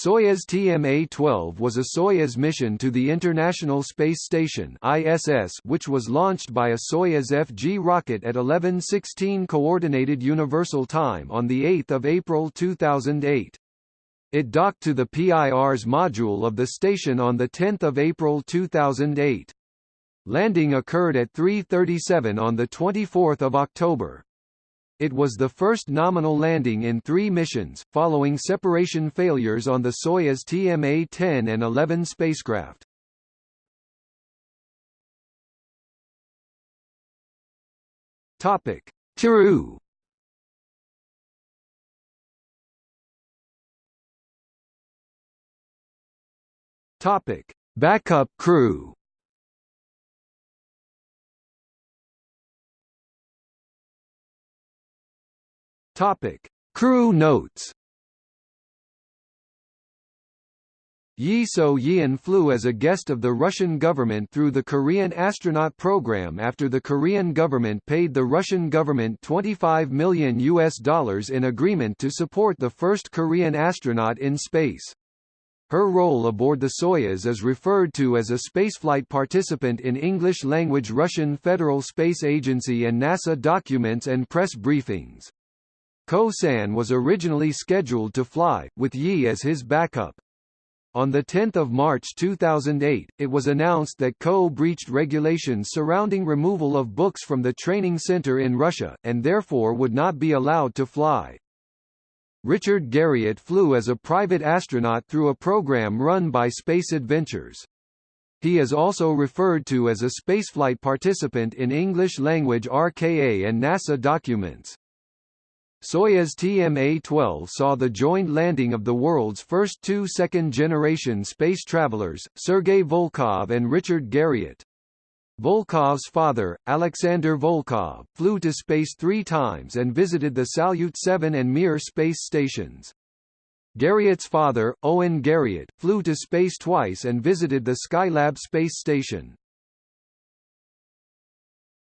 Soyuz TMA-12 was a Soyuz mission to the International Space Station ISS which was launched by a Soyuz FG rocket at 11:16 coordinated universal time on the 8th of April 2008. It docked to the Pirs module of the station on the 10th of April 2008. Landing occurred at 3:37 on the 24th of October. It was the first nominal landing in three missions, following separation failures on the Soyuz TMA-10 and 11 spacecraft. Topic: Tiru. Topic: Backup crew. Topic: Crew notes. Yi So-yeon flew as a guest of the Russian government through the Korean astronaut program after the Korean government paid the Russian government 25 million US dollars in agreement to support the first Korean astronaut in space. Her role aboard the Soyuz is referred to as a spaceflight participant in English-language Russian Federal Space Agency and NASA documents and press briefings. Ko-san was originally scheduled to fly, with Yi as his backup. On 10 March 2008, it was announced that Ko breached regulations surrounding removal of books from the training center in Russia, and therefore would not be allowed to fly. Richard Garriott flew as a private astronaut through a program run by Space Adventures. He is also referred to as a spaceflight participant in English-language RKA and NASA documents. Soyuz TMA-12 saw the joint landing of the world's first two second-generation space travelers, Sergei Volkov and Richard Garriott. Volkov's father, Alexander Volkov, flew to space three times and visited the Salyut 7 and Mir space stations. Garriott's father, Owen Garriott, flew to space twice and visited the Skylab space station.